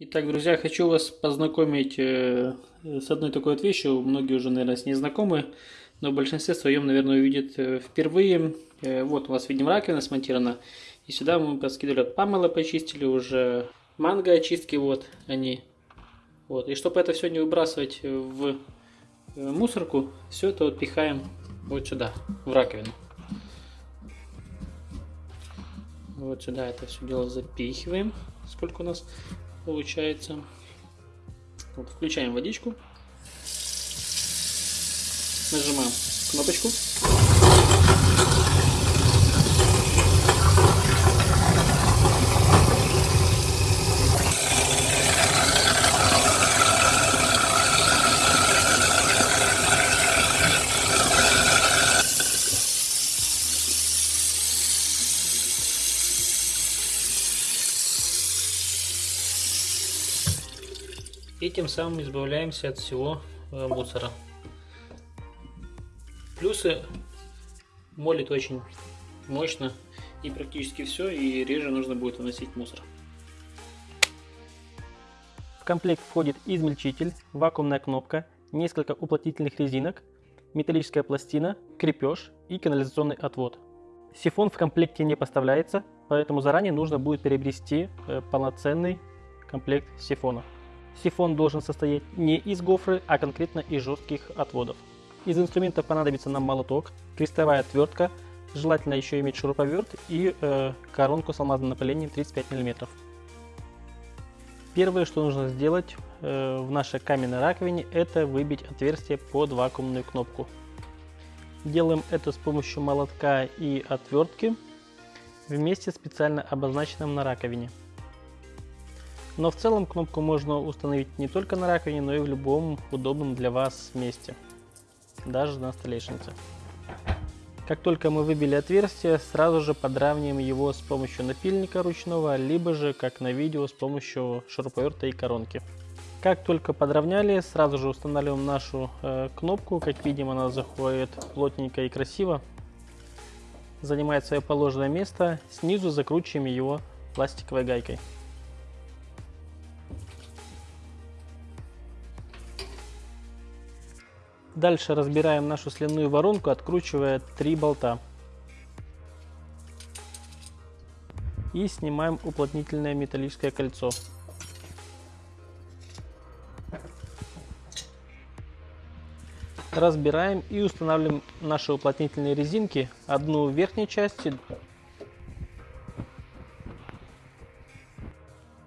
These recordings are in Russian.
Итак, друзья, хочу вас познакомить э, с одной такой вот вещью. Многие уже, наверное, с ней знакомы, но в большинстве своем, наверное, увидят э, впервые. Э, вот у вас, видим, раковина смонтирована. И сюда мы поскидывали от памела, почистили уже манго очистки, вот они. Вот. И чтобы это все не выбрасывать в мусорку, все это вот пихаем вот сюда, в раковину. Вот сюда это все дело запихиваем. Сколько у нас получается. Вот, включаем водичку. Нажимаем кнопочку. И тем самым избавляемся от всего э, мусора. Плюсы молит очень мощно и практически все, и реже нужно будет выносить мусор. В комплект входит измельчитель, вакуумная кнопка, несколько уплотнительных резинок, металлическая пластина, крепеж и канализационный отвод. Сифон в комплекте не поставляется, поэтому заранее нужно будет приобрести э, полноценный комплект сифона. Сифон должен состоять не из гофры, а конкретно из жестких отводов. Из инструментов понадобится нам молоток, крестовая отвертка, желательно еще иметь шуруповерт и э, коронку с алмазным напылением 35 мм. Первое, что нужно сделать э, в нашей каменной раковине, это выбить отверстие под вакуумную кнопку. Делаем это с помощью молотка и отвертки вместе специально обозначенным на раковине. Но в целом кнопку можно установить не только на раковине, но и в любом удобном для вас месте, даже на столешнице. Как только мы выбили отверстие, сразу же подравниваем его с помощью напильника ручного, либо же, как на видео, с помощью шуруповерта и коронки. Как только подровняли, сразу же устанавливаем нашу э, кнопку. Как видим, она заходит плотненько и красиво. Занимает свое положенное место. Снизу закручиваем его пластиковой гайкой. Дальше разбираем нашу сливную воронку, откручивая три болта. И снимаем уплотнительное металлическое кольцо. Разбираем и устанавливаем наши уплотнительные резинки. Одну в верхней части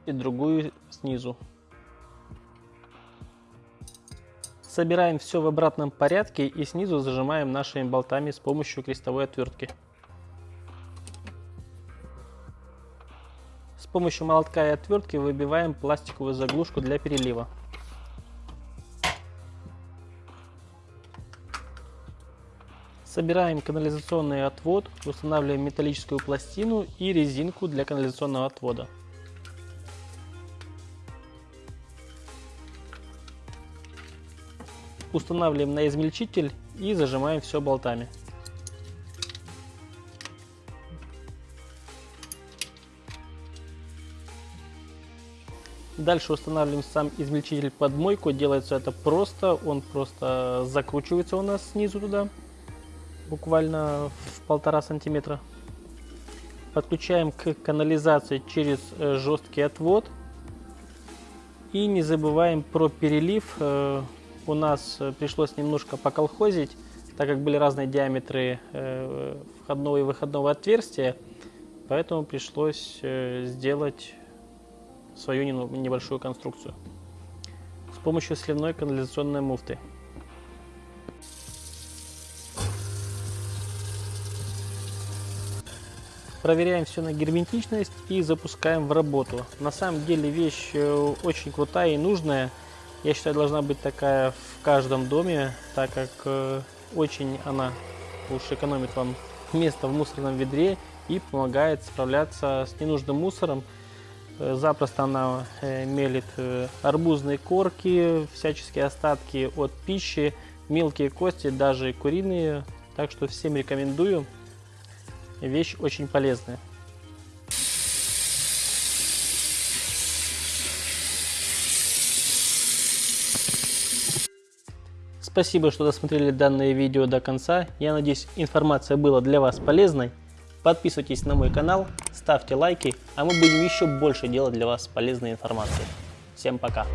и другую снизу. Собираем все в обратном порядке и снизу зажимаем нашими болтами с помощью крестовой отвертки. С помощью молотка и отвертки выбиваем пластиковую заглушку для перелива. Собираем канализационный отвод, устанавливаем металлическую пластину и резинку для канализационного отвода. Устанавливаем на измельчитель и зажимаем все болтами. Дальше устанавливаем сам измельчитель под мойку. Делается это просто. Он просто закручивается у нас снизу туда. Буквально в полтора сантиметра. Подключаем к канализации через э, жесткий отвод. И не забываем про перелив э, у нас э, пришлось немножко поколхозить, так как были разные диаметры э, входного и выходного отверстия, поэтому пришлось э, сделать свою небольшую конструкцию с помощью сливной канализационной муфты. Проверяем все на герметичность и запускаем в работу. На самом деле вещь очень крутая и нужная. Я считаю, должна быть такая в каждом доме, так как э, очень она уж экономит вам место в мусорном ведре и помогает справляться с ненужным мусором. Э, запросто она э, мелит арбузные корки, всяческие остатки от пищи, мелкие кости, даже куриные. Так что всем рекомендую. Вещь очень полезная. Спасибо, что досмотрели данное видео до конца. Я надеюсь, информация была для вас полезной. Подписывайтесь на мой канал, ставьте лайки, а мы будем еще больше делать для вас полезной информации. Всем пока!